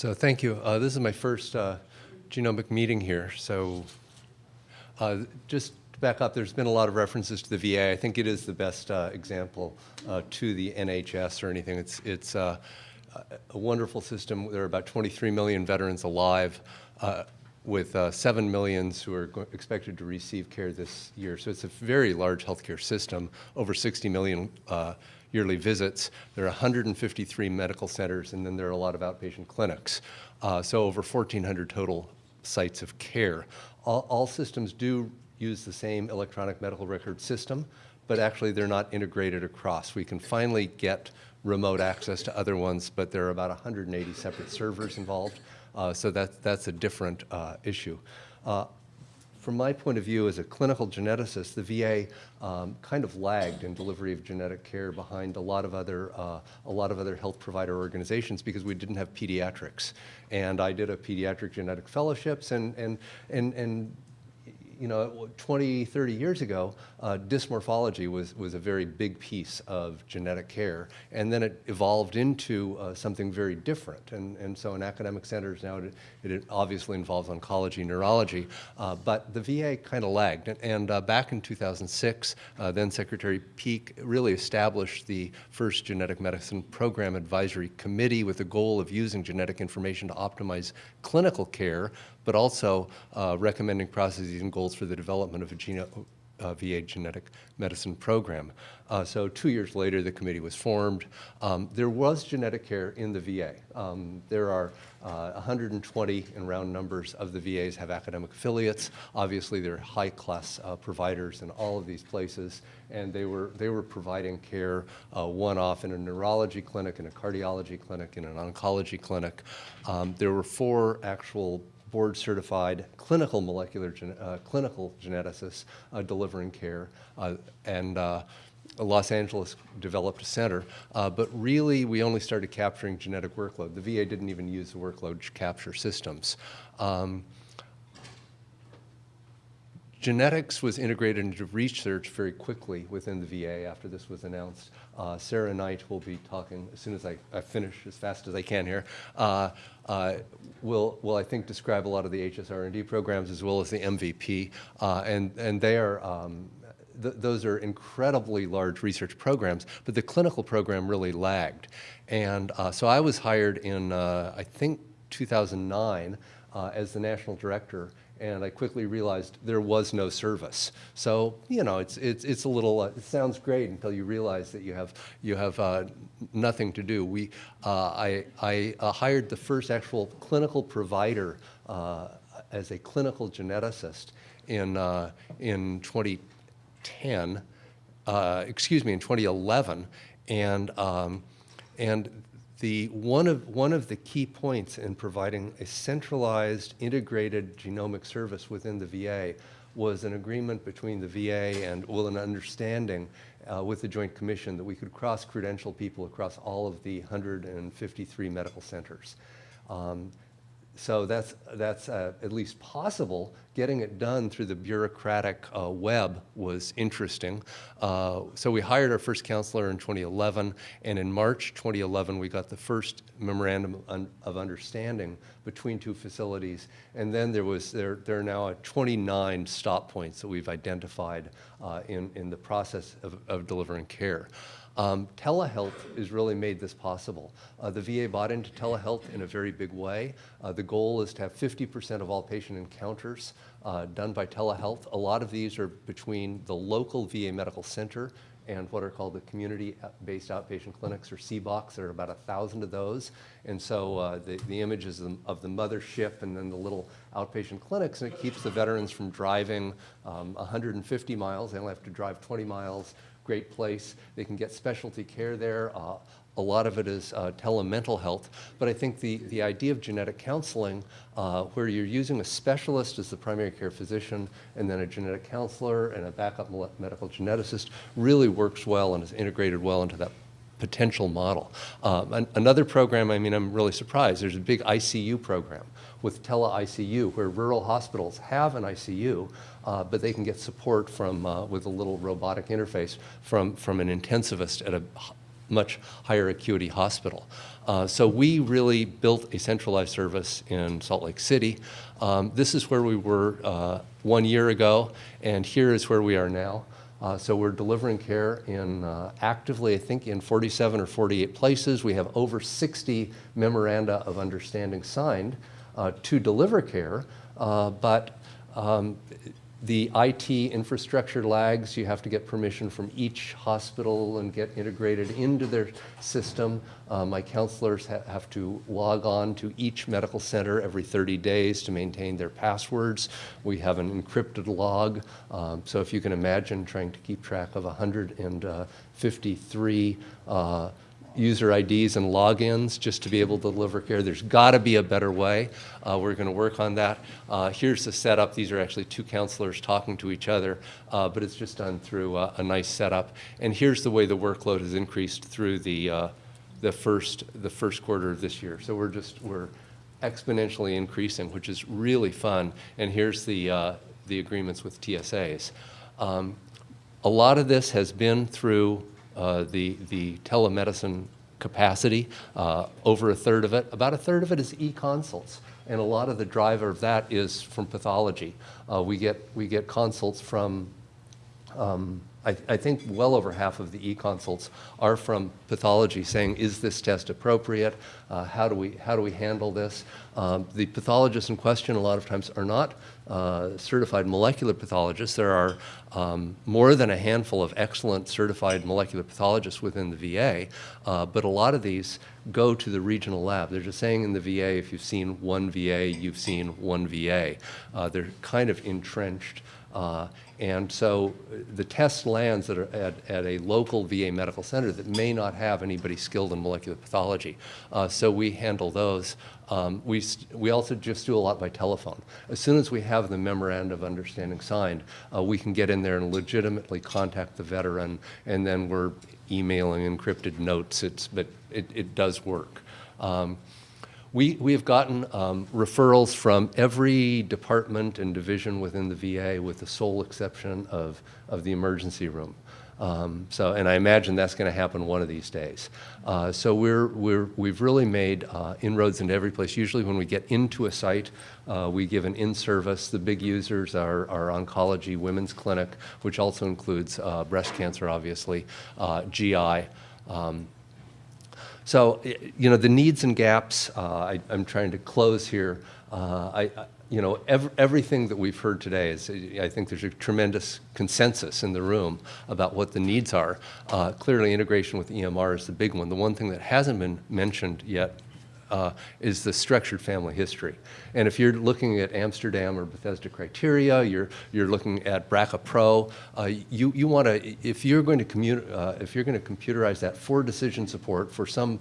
So thank you. Uh, this is my first uh, genomic meeting here. So uh, just to back up, there's been a lot of references to the VA. I think it is the best uh, example uh, to the NHS or anything. It's, it's uh, a wonderful system. There are about 23 million veterans alive with uh, 7 millions who are expected to receive care this year. So it's a very large healthcare system, over 60 million uh, yearly visits. There are 153 medical centers, and then there are a lot of outpatient clinics. Uh, so over 1,400 total sites of care. All, all systems do use the same electronic medical record system, but actually they're not integrated across. We can finally get remote access to other ones, but there are about 180 separate servers involved. Uh, so that, that's a different uh, issue. Uh, from my point of view as a clinical geneticist, the VA um, kind of lagged in delivery of genetic care behind a lot of other uh, a lot of other health provider organizations because we didn't have pediatrics. And I did a pediatric genetic fellowships and and and and you know, 20, 30 years ago, uh, dysmorphology was, was a very big piece of genetic care. And then it evolved into uh, something very different. And, and so in academic centers now, it, it obviously involves oncology, neurology. Uh, but the VA kind of lagged. And, and uh, back in 2006, uh, then Secretary Peake really established the first genetic medicine program advisory committee with the goal of using genetic information to optimize clinical care but also uh, recommending processes and goals for the development of a geno uh, VA genetic medicine program. Uh, so two years later, the committee was formed. Um, there was genetic care in the VA. Um, there are uh, 120 in round numbers of the VAs have academic affiliates. Obviously, they're high-class uh, providers in all of these places, and they were, they were providing care uh, one-off in a neurology clinic, in a cardiology clinic, in an oncology clinic. Um, there were four actual board certified clinical molecular gen uh, clinical geneticists uh, delivering care uh, and uh, Los Angeles developed a center, uh, but really we only started capturing genetic workload. The VA didn't even use the workload capture systems. Um, Genetics was integrated into research very quickly within the VA after this was announced. Uh, Sarah Knight will be talking as soon as I, I finish as fast as I can here. Uh, uh, will, will, I think, describe a lot of the HSR&D programs as well as the MVP. Uh, and, and they are, um, th those are incredibly large research programs, but the clinical program really lagged. And uh, so I was hired in, uh, I think, 2009 as the national director and I quickly realized there was no service. So you know, it's it's it's a little. Uh, it sounds great until you realize that you have you have uh, nothing to do. We uh, I I uh, hired the first actual clinical provider uh, as a clinical geneticist in in 2010. excuse me, in 2011, and um, and the, one, of, one of the key points in providing a centralized, integrated genomic service within the VA was an agreement between the VA and, well, an understanding uh, with the Joint Commission that we could cross-credential people across all of the 153 medical centers. Um, so that's, that's uh, at least possible. Getting it done through the bureaucratic uh, web was interesting. Uh, so we hired our first counselor in 2011, and in March 2011, we got the first memorandum of understanding between two facilities. And then there was there, there are now 29 stop points that we've identified uh, in, in the process of, of delivering care. Um, telehealth has really made this possible. Uh, the VA bought into telehealth in a very big way. Uh, the goal is to have 50% of all patient encounters uh, done by telehealth. A lot of these are between the local VA medical center and what are called the community-based outpatient clinics or CBOCs. There are about a thousand of those. And so uh, the, the images of, of the mothership and then the little outpatient clinics, and it keeps the veterans from driving um, 150 miles. They only have to drive 20 miles great place. They can get specialty care there. Uh, a lot of it is uh, telemental health. But I think the, the idea of genetic counseling, uh, where you're using a specialist as the primary care physician and then a genetic counselor and a backup medical geneticist, really works well and is integrated well into that potential model. Um, an, another program, I mean, I'm really surprised. There's a big ICU program with tele-ICU, where rural hospitals have an ICU, uh, but they can get support from, uh, with a little robotic interface from, from an intensivist at a much higher acuity hospital. Uh, so we really built a centralized service in Salt Lake City. Um, this is where we were uh, one year ago, and here is where we are now. Uh, so we're delivering care in uh, actively, I think, in 47 or 48 places. We have over 60 memoranda of understanding signed uh, to deliver care, uh, but um, the IT infrastructure lags. You have to get permission from each hospital and get integrated into their system. Uh, my counselors ha have to log on to each medical center every 30 days to maintain their passwords. We have an encrypted log. Um, so if you can imagine trying to keep track of 153 uh, user IDs and logins just to be able to deliver care. There's got to be a better way. Uh, we're going to work on that. Uh, here's the setup. These are actually two counselors talking to each other, uh, but it's just done through uh, a nice setup. And here's the way the workload has increased through the, uh, the, first, the first quarter of this year. So we're just, we're exponentially increasing, which is really fun. And here's the, uh, the agreements with TSAs. Um, a lot of this has been through uh, the, the telemedicine capacity, uh, over a third of it. About a third of it is e-consults. And a lot of the driver of that is from pathology. Uh, we, get, we get consults from um, I, I, think well over half of the e-consults are from pathology saying, is this test appropriate? Uh, how, do we, how do we handle this? Um, the pathologists in question a lot of times are not uh, certified molecular pathologists. There are um, more than a handful of excellent certified molecular pathologists within the VA, uh, but a lot of these go to the regional lab. They're just saying in the VA, if you've seen one VA, you've seen one VA. Uh, they're kind of entrenched. Uh, and so uh, the test lands at a, at, at, a local VA medical center that may not have anybody skilled in molecular pathology. Uh, so we handle those. Um, we, we also just do a lot by telephone. As soon as we have the memorandum of understanding signed, uh, we can get in there and legitimately contact the veteran, and then we're emailing encrypted notes. It's, but it, it does work. Um, we, we have gotten um, referrals from every department and division within the VA with the sole exception of, of the emergency room. Um, so, and I imagine that's going to happen one of these days. Uh, so we're, we're, we've really made uh, inroads into every place. Usually when we get into a site, uh, we give an in-service. The big users are our oncology women's clinic, which also includes uh, breast cancer, obviously, uh, GI. Um, so, you know, the needs and gaps, uh, I, am trying to close here. Uh, I, you know, ev everything that we've heard today is, I think there's a tremendous consensus in the room about what the needs are. Uh, clearly, integration with EMR is the big one. The one thing that hasn't been mentioned yet uh, is the structured family history. And if you're looking at Amsterdam or Bethesda criteria, you're, you're looking at BRCA Pro, uh, you, you want to, if you're going to uh, if you're going to computerize that for decision support for some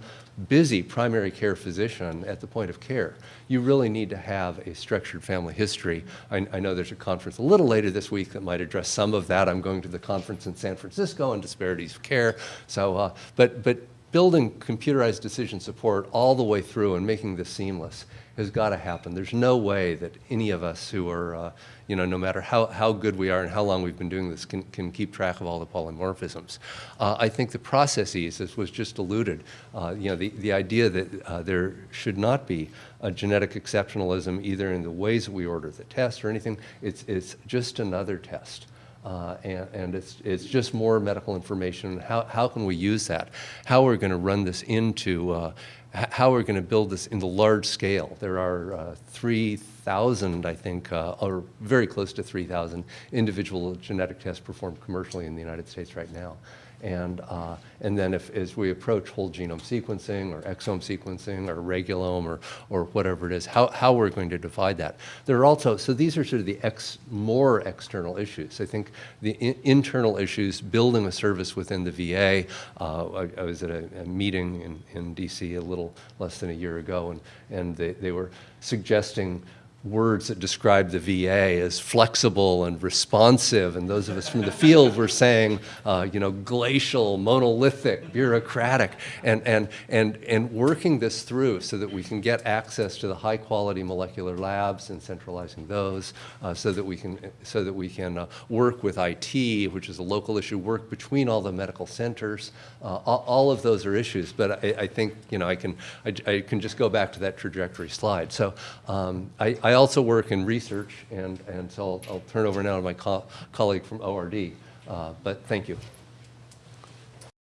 busy primary care physician at the point of care, you really need to have a structured family history. I, I, know there's a conference a little later this week that might address some of that. I'm going to the conference in San Francisco on disparities of care. So, uh, but, but building computerized decision support all the way through and making this seamless has got to happen. There's no way that any of us who are, uh, you know, no matter how, how good we are and how long we've been doing this can, can keep track of all the polymorphisms. Uh, I think the processes, as was just alluded, uh, you know, the, the idea that uh, there should not be a genetic exceptionalism either in the ways that we order the test or anything, it's, it's just another test. Uh, and, and it's, it's just more medical information. How, how can we use that? How are we going to run this into, uh, how are we going to build this in the large scale? There are uh, 3,000, I think, uh, or very close to 3,000 individual genetic tests performed commercially in the United States right now. And, uh, and then if, as we approach whole genome sequencing or exome sequencing or regulome or, or whatever it is, how, how we're going to divide that. There are also, so these are sort of the ex, more external issues. I think the in, internal issues, building a service within the VA. Uh, I, I, was at a, a, meeting in, in DC a little less than a year ago and, and they, they were suggesting words that describe the VA as flexible and responsive, and those of us from the field were saying, uh, you know, glacial, monolithic, bureaucratic, and, and, and, and working this through so that we can get access to the high-quality molecular labs and centralizing those, uh, so that we can, so that we can uh, work with IT, which is a local issue, work between all the medical centers. Uh, all, all of those are issues, but I, I think, you know, I can, I, I can just go back to that trajectory slide. So um, I, I also work in research, and, and so I'll, I'll turn over now to my co colleague from ORD. Uh, but thank you.